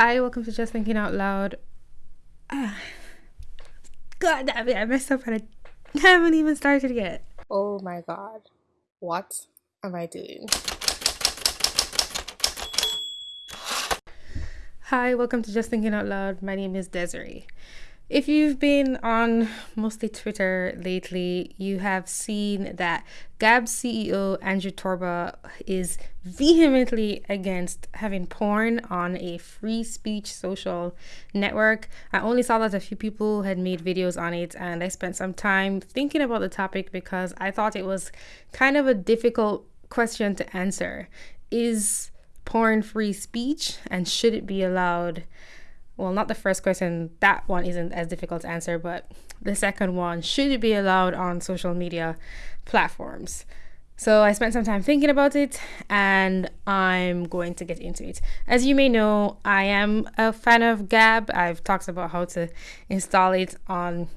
Hi, welcome to Just Thinking Out Loud. Ah, God damn it, I messed up and I haven't even started yet. Oh my god. What am I doing? Hi, welcome to Just Thinking Out Loud. My name is Desiree. If you've been on mostly Twitter lately, you have seen that Gab CEO Andrew Torba is vehemently against having porn on a free speech social network. I only saw that a few people had made videos on it, and I spent some time thinking about the topic because I thought it was kind of a difficult question to answer. Is porn free speech, and should it be allowed? Well, not the first question, that one isn't as difficult to answer, but the second one, should it be allowed on social media platforms? So I spent some time thinking about it and I'm going to get into it. As you may know, I am a fan of Gab. I've talked about how to install it on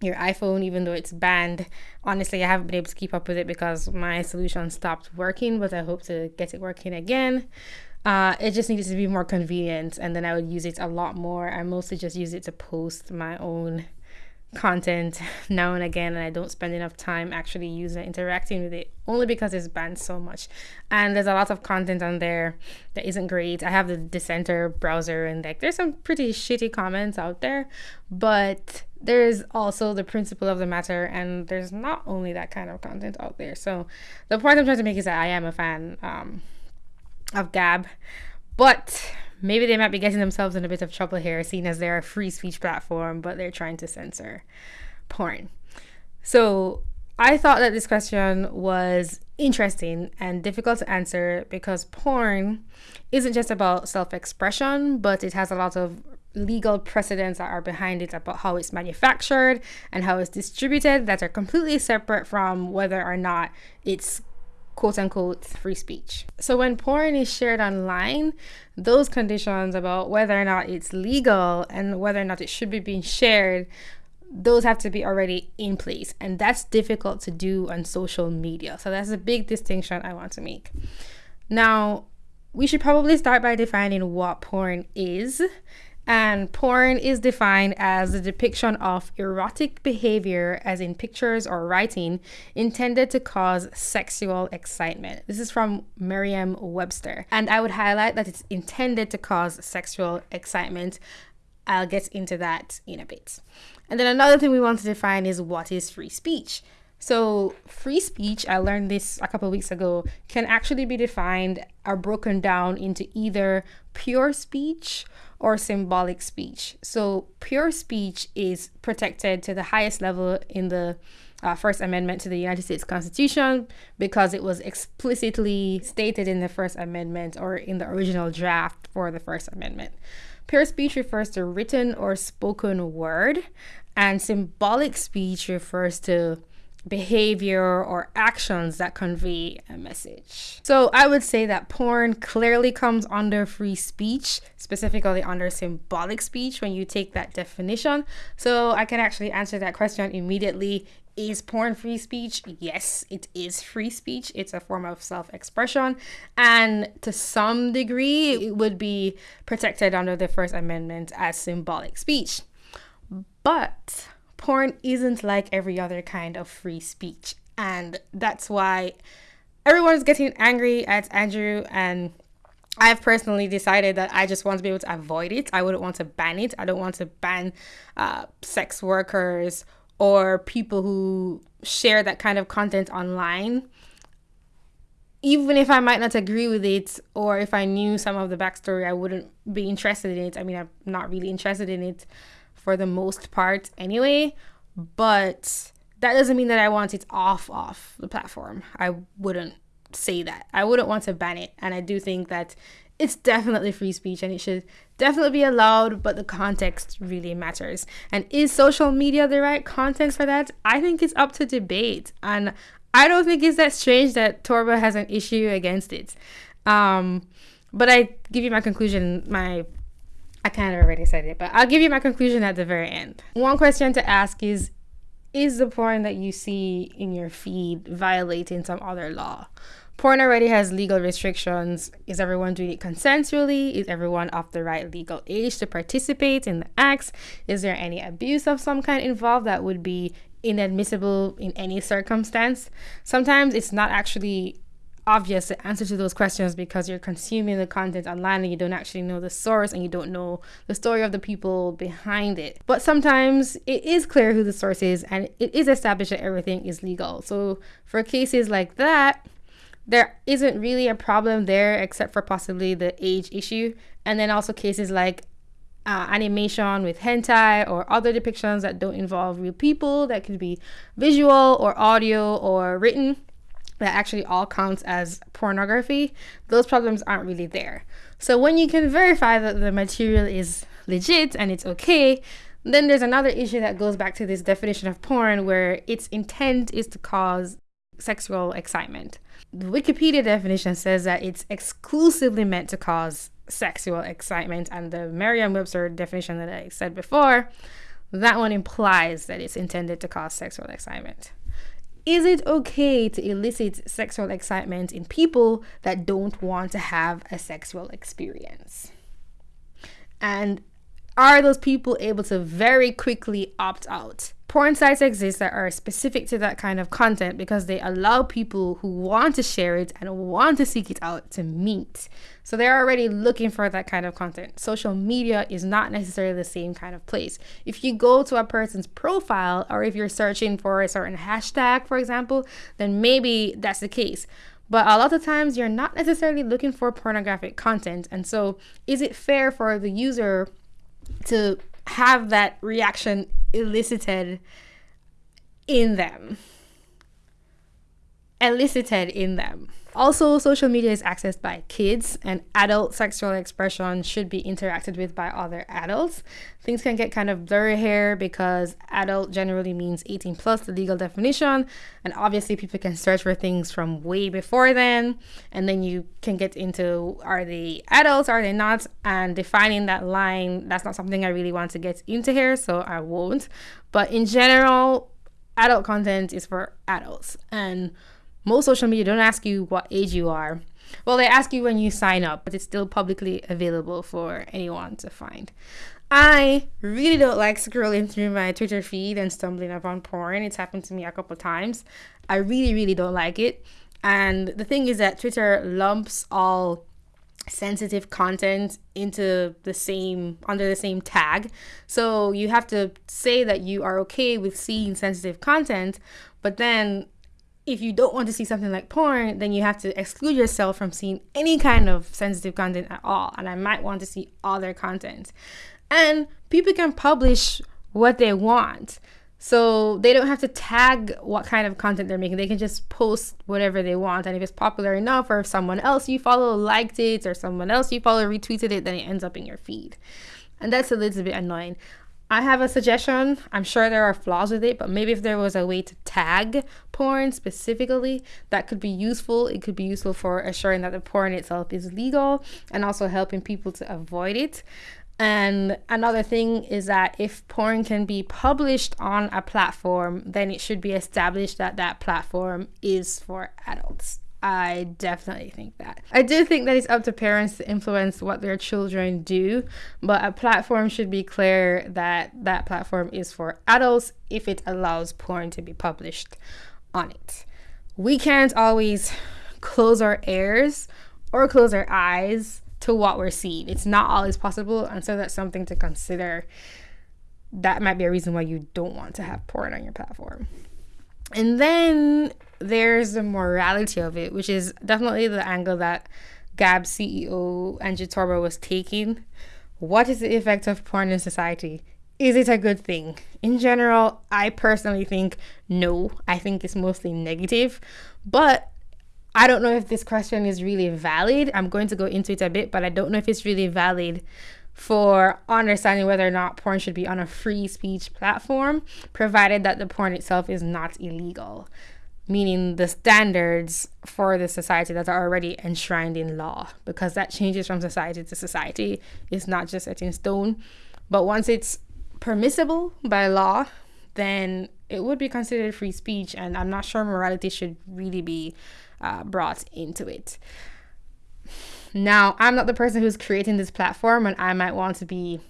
your iPhone, even though it's banned. Honestly, I haven't been able to keep up with it because my solution stopped working, but I hope to get it working again. Uh, it just needed to be more convenient, and then I would use it a lot more. I mostly just use it to post my own content now and again, and I don't spend enough time actually using interacting with it only because it's banned so much. And there's a lot of content on there that isn't great. I have the Dissenter browser, and like there's some pretty shitty comments out there, but there's also the principle of the matter, and there's not only that kind of content out there. So the point I'm trying to make is that I am a fan. Um, of Gab, but maybe they might be getting themselves in a bit of trouble here, seeing as they're a free speech platform, but they're trying to censor porn. So I thought that this question was interesting and difficult to answer because porn isn't just about self expression, but it has a lot of legal precedents that are behind it about how it's manufactured and how it's distributed that are completely separate from whether or not it's quote unquote free speech. So when porn is shared online, those conditions about whether or not it's legal and whether or not it should be being shared, those have to be already in place. And that's difficult to do on social media. So that's a big distinction I want to make. Now, we should probably start by defining what porn is and porn is defined as the depiction of erotic behavior, as in pictures or writing, intended to cause sexual excitement. This is from Merriam Webster. And I would highlight that it's intended to cause sexual excitement. I'll get into that in a bit. And then another thing we want to define is what is free speech. So, free speech, I learned this a couple weeks ago, can actually be defined or broken down into either pure speech or symbolic speech. So, pure speech is protected to the highest level in the uh, First Amendment to the United States Constitution because it was explicitly stated in the First Amendment or in the original draft for the First Amendment. Pure speech refers to written or spoken word, and symbolic speech refers to behavior or actions that convey a message. So I would say that porn clearly comes under free speech, specifically under symbolic speech when you take that definition. So I can actually answer that question immediately. Is porn free speech? Yes, it is free speech. It's a form of self expression. And to some degree, it would be protected under the First Amendment as symbolic speech. But porn isn't like every other kind of free speech. And that's why everyone's getting angry at Andrew. And I've personally decided that I just want to be able to avoid it. I wouldn't want to ban it. I don't want to ban uh, sex workers or people who share that kind of content online. Even if I might not agree with it, or if I knew some of the backstory, I wouldn't be interested in it. I mean, I'm not really interested in it for the most part anyway, but that doesn't mean that I want it off off the platform. I wouldn't say that. I wouldn't want to ban it, and I do think that it's definitely free speech and it should definitely be allowed, but the context really matters. And is social media the right context for that? I think it's up to debate. And I don't think it's that strange that Torba has an issue against it. Um, but I give you my conclusion, my I kind of already said it, but I'll give you my conclusion at the very end. One question to ask is Is the porn that you see in your feed violating some other law? porn already has legal restrictions. Is everyone doing it consensually? Is everyone of the right legal age to participate in the acts? Is there any abuse of some kind involved that would be inadmissible in any circumstance? Sometimes it's not actually obvious the answer to those questions because you're consuming the content online and you don't actually know the source and you don't know the story of the people behind it. But sometimes it is clear who the source is and it is established that everything is legal. So for cases like that, there isn't really a problem there except for possibly the age issue. And then also cases like uh, animation with hentai or other depictions that don't involve real people that could be visual or audio or written that actually all counts as pornography, those problems aren't really there. So when you can verify that the material is legit and it's okay, then there's another issue that goes back to this definition of porn where its intent is to cause sexual excitement. The Wikipedia definition says that it's exclusively meant to cause sexual excitement, and the Merriam Webster definition that I said before, that one implies that it's intended to cause sexual excitement. Is it okay to elicit sexual excitement in people that don't want to have a sexual experience? And are those people able to very quickly opt out? Porn sites exist that are specific to that kind of content because they allow people who want to share it and want to seek it out to meet. So they're already looking for that kind of content. Social media is not necessarily the same kind of place. If you go to a person's profile or if you're searching for a certain hashtag, for example, then maybe that's the case. But a lot of times you're not necessarily looking for pornographic content. And so is it fair for the user to have that reaction elicited in them. Elicited in them. Also, social media is accessed by kids, and adult sexual expression should be interacted with by other adults. Things can get kind of blurry here because adult generally means 18 plus, the legal definition, and obviously people can search for things from way before then, and then you can get into are they adults, are they not, and defining that line. That's not something I really want to get into here, so I won't. But in general, adult content is for adults, and most social media don't ask you what age you are. Well, they ask you when you sign up, but it's still publicly available for anyone to find. I really don't like scrolling through my Twitter feed and stumbling upon porn. It's happened to me a couple times. I really, really don't like it. And the thing is that Twitter lumps all sensitive content into the same under the same tag. So you have to say that you are okay with seeing sensitive content, but then if you don't want to see something like porn, then you have to exclude yourself from seeing any kind of sensitive content at all. And I might want to see other content. And people can publish what they want. So they don't have to tag what kind of content they're making. They can just post whatever they want. And if it's popular enough, or if someone else you follow liked it, or someone else you follow retweeted it, then it ends up in your feed. And that's a little bit annoying. I have a suggestion. I'm sure there are flaws with it, but maybe if there was a way to tag porn specifically, that could be useful. It could be useful for assuring that the porn itself is legal and also helping people to avoid it. And another thing is that if porn can be published on a platform, then it should be established that that platform is for adults. I definitely think that. I do think that it's up to parents to influence what their children do, but a platform should be clear that that platform is for adults if it allows porn to be published on it. We can't always close our ears or close our eyes to what we're seeing. It's not always possible, and so that's something to consider. That might be a reason why you don't want to have porn on your platform. And then there's the morality of it, which is definitely the angle that Gab CEO Andrew Torba was taking. What is the effect of porn in society? Is it a good thing? In general, I personally think no. I think it's mostly negative. But I don't know if this question is really valid. I'm going to go into it a bit, but I don't know if it's really valid for understanding whether or not porn should be on a free speech platform, provided that the porn itself is not illegal meaning the standards for the society that are already enshrined in law, because that changes from society to society. It's not just set in stone. But once it's permissible by law, then it would be considered free speech. And I'm not sure morality should really be uh, brought into it. Now, I'm not the person who's creating this platform, and I might want to be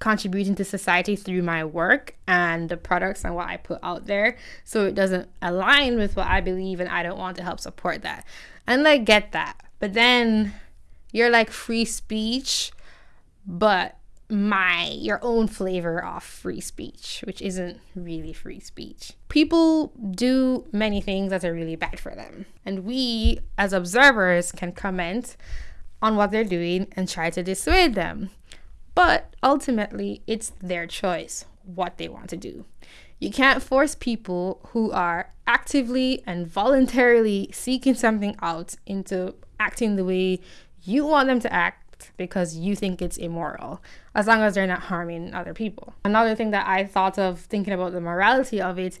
contributing to society through my work and the products and what I put out there. So it doesn't align with what I believe, and I don't want to help support that. And I get that. But then you're like free speech, but my your own flavor of free speech, which isn't really free speech. People do many things that are really bad for them. And we as observers can comment on what they're doing and try to dissuade them. But ultimately, it's their choice what they want to do. You can't force people who are actively and voluntarily seeking something out into acting the way you want them to act because you think it's immoral, as long as they're not harming other people. Another thing that I thought of thinking about the morality of it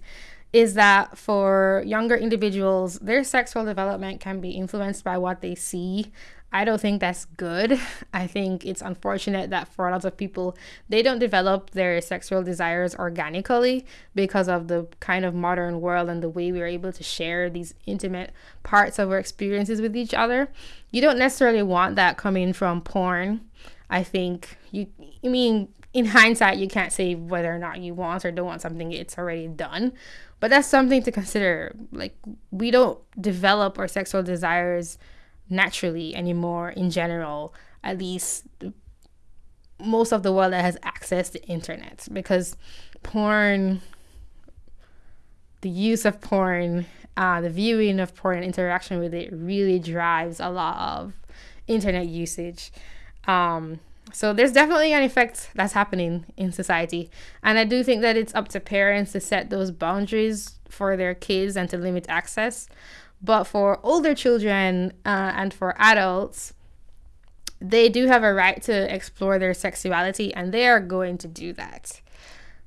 is that for younger individuals, their sexual development can be influenced by what they see I don't think that's good. I think it's unfortunate that for a lot of people, they don't develop their sexual desires organically because of the kind of modern world and the way we're able to share these intimate parts of our experiences with each other. You don't necessarily want that coming from porn. I think you, I mean, in hindsight, you can't say whether or not you want or don't want something, it's already done. But that's something to consider. Like, we don't develop our sexual desires naturally anymore in general at least most of the world that has access to internet. Because porn the use of porn uh, the viewing of porn interaction with it really drives a lot of internet usage. Um, so there's definitely an effect that's happening in society. And i do think that it's up to parents to set those boundaries for their kids and to limit access but for older children uh, and for adults, they do have a right to explore their sexuality and they are going to do that.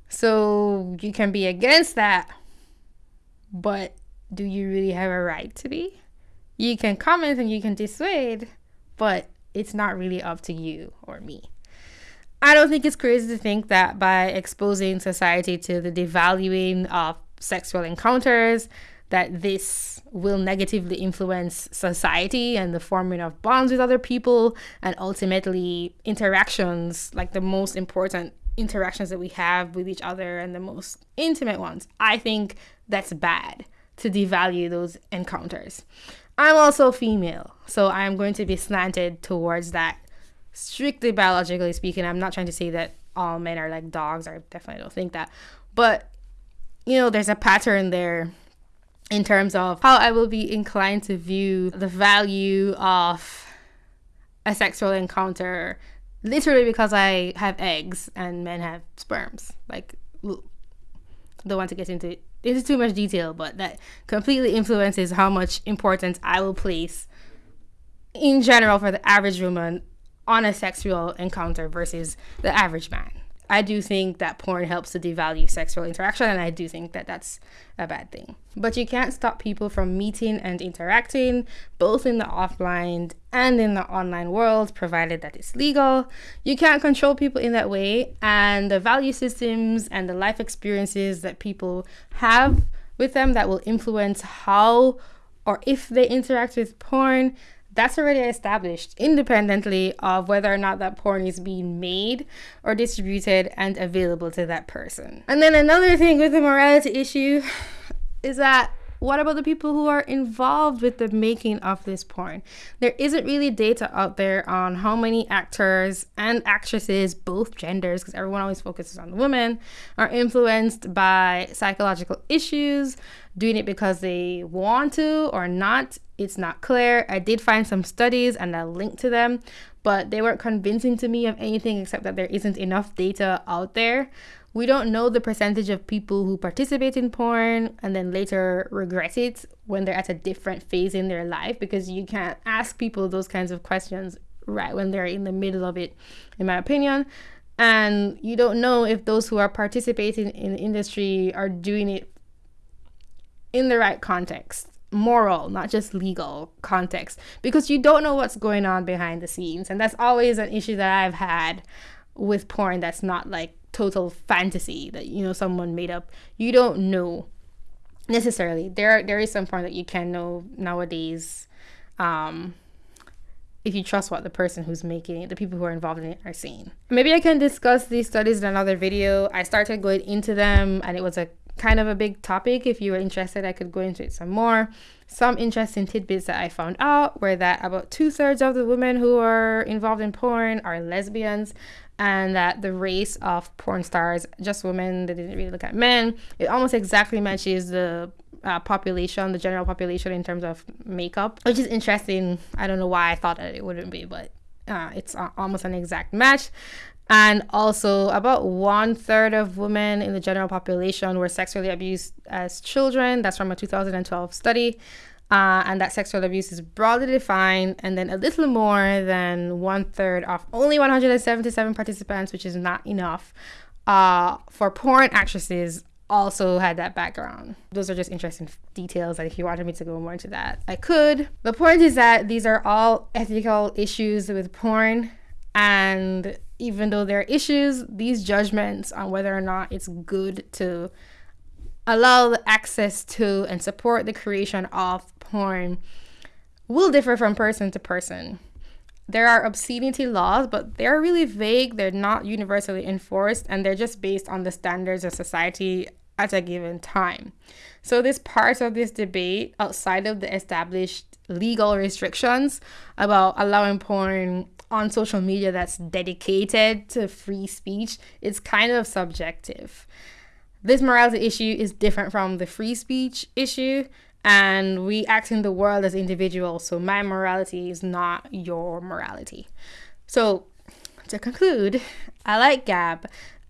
So you can be against that, but do you really have a right to be? You can comment and you can dissuade, but it's not really up to you or me. I don't think it's crazy to think that by exposing society to the devaluing of sexual encounters, that this will negatively influence society and the forming of bonds with other people and ultimately interactions like the most important interactions that we have with each other and the most intimate ones. I think that's bad to devalue those encounters. I'm also female so i'm going to be slanted towards that. Strictly biologically speaking i'm not trying to say that all men are like dogs i definitely don't think that. But you know there's a pattern there in terms of how I will be inclined to view the value of a sexual encounter literally because I have eggs and men have sperms. Like, don't want to get into into too much detail, but that completely influences how much importance I will place in general for the average woman on a sexual encounter versus the average man. I do think that porn helps to devalue sexual interaction, and I do think that that's a bad thing. But you can't stop people from meeting and interacting, both in the offline and in the online world, provided that it's legal. You can't control people in that way, and the value systems and the life experiences that people have with them that will influence how or if they interact with porn that's already established independently of whether or not that porn is being made or distributed and available to that person. And then another thing with the morality issue is that what about the people who are involved with the making of this porn? There isn't really data out there on how many actors and actresses, both genders, because everyone always focuses on the women, are influenced by psychological issues, doing it because they want to or not. It's not clear. I did find some studies and I linked to them, but they weren't convincing to me of anything except that there isn't enough data out there we don't know the percentage of people who participate in porn and then later regret it when they're at a different phase in their life because you can't ask people those kinds of questions right when they're in the middle of it, in my opinion. And you don't know if those who are participating in the industry are doing it in the right context moral, not just legal context, because you don't know what's going on behind the scenes. And that's always an issue that I've had with porn that's not like total fantasy that you know someone made up you don't know necessarily. There there is some porn that you can know nowadays. Um, if you trust what the person who's making it, the people who are involved in it are saying. Maybe I can discuss these studies in another video. I started going into them and it was a kind of a big topic. If you were interested, I could go into it some more. Some interesting tidbits that I found out were that about two thirds of the women who are involved in porn are lesbians, and that the race of porn stars, just women, they didn't really look at men. It almost exactly matches the uh, population, the general population in terms of makeup, which is interesting. I don't know why I thought that it wouldn't be, but uh, it's almost an exact match. And also, about one third of women in the general population were sexually abused as children. That's from a 2012 study. Uh, and that sexual abuse is broadly defined, and then a little more than one third of only 177 participants, which is not enough, uh, for porn actresses also had that background. Those are just interesting details that if you wanted me to go more into that, I could. The point is that these are all ethical issues with porn and even though there are issues, these judgments on whether or not it's good to allow the access to and support the creation of porn will differ from person to person. There are obscenity laws, but they're really vague, they're not universally enforced, and they're just based on the standards of society at a given time. So, this part of this debate outside of the established legal restrictions about allowing porn on social media that's dedicated to free speech is kind of subjective. This morality issue is different from the free speech issue, and we act in the world as individuals, so my morality is not your morality. So, to conclude, I like Gab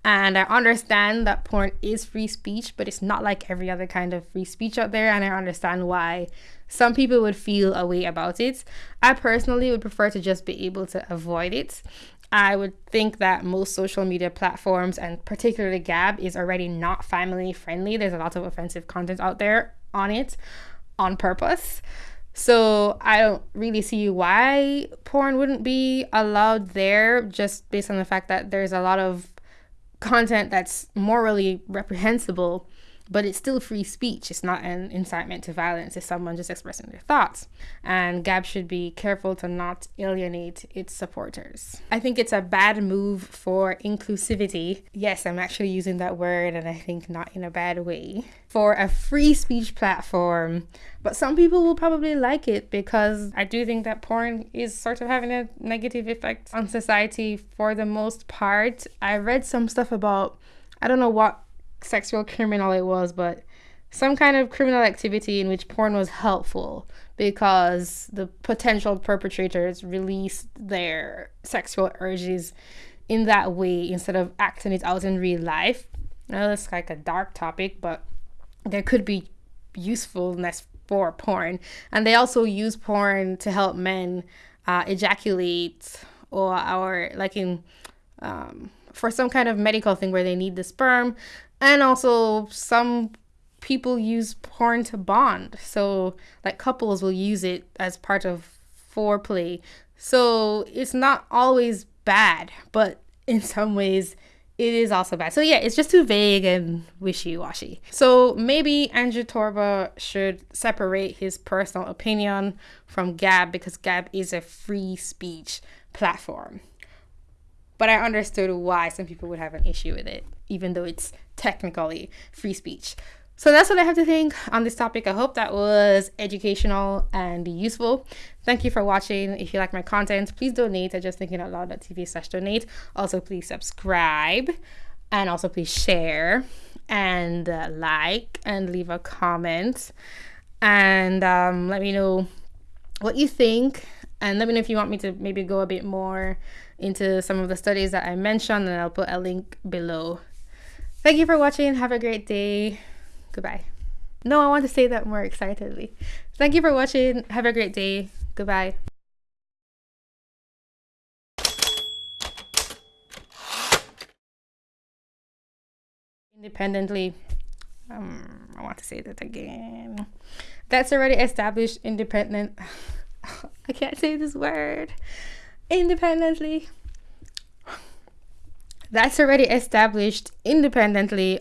and I understand that porn is free speech, but it's not like every other kind of free speech out there. And I understand why some people would feel a way about it. I personally would prefer to just be able to avoid it. I would think that most social media platforms, and particularly Gab, is already not family friendly. There's a lot of offensive content out there on it on purpose. So I don't really see why porn wouldn't be allowed there just based on the fact that there's a lot of content that's morally reprehensible but it's still free speech. It's not an incitement to violence. It's someone just expressing their thoughts. And Gab should be careful to not alienate its supporters. I think it's a bad move for inclusivity. Yes, I'm actually using that word, and I think not in a bad way. For a free speech platform, but some people will probably like it because I do think that porn is sort of having a negative effect on society for the most part. I read some stuff about, I don't know what sexual criminal it was, but some kind of criminal activity in which porn was helpful because the potential perpetrators released their sexual urges in that way instead of acting it out in real life. Now that's like a dark topic, but there could be usefulness for porn. And they also use porn to help men uh, ejaculate or, or like in um, for some kind of medical thing where they need the sperm and also some people use porn to bond so like couples will use it as part of foreplay so it's not always bad but in some ways it is also bad. So yeah, it's just too vague and wishy-washy. So maybe Andrew Torba should separate his personal opinion from Gab because Gab is a free speech platform. But I understood why some people would have an issue with it, even though it's technically free speech. So that's what I have to think on this topic. I hope that was educational and useful. Thank you for watching. If you like my content, please donate I just thinking at justthinkingoutloud.tv slash donate. Also, please subscribe and also please share and uh, like and leave a comment and um, let me know what you think and let me know if you want me to maybe go a bit more into some of the studies that I mentioned and I'll put a link below. Thank you for watching. Have a great day. Goodbye. No, I want to say that more excitedly. Thank you for watching. Have a great day. Goodbye. Independently, um, I want to say that again. That's already established independent. I can't say this word. Independently that's already established independently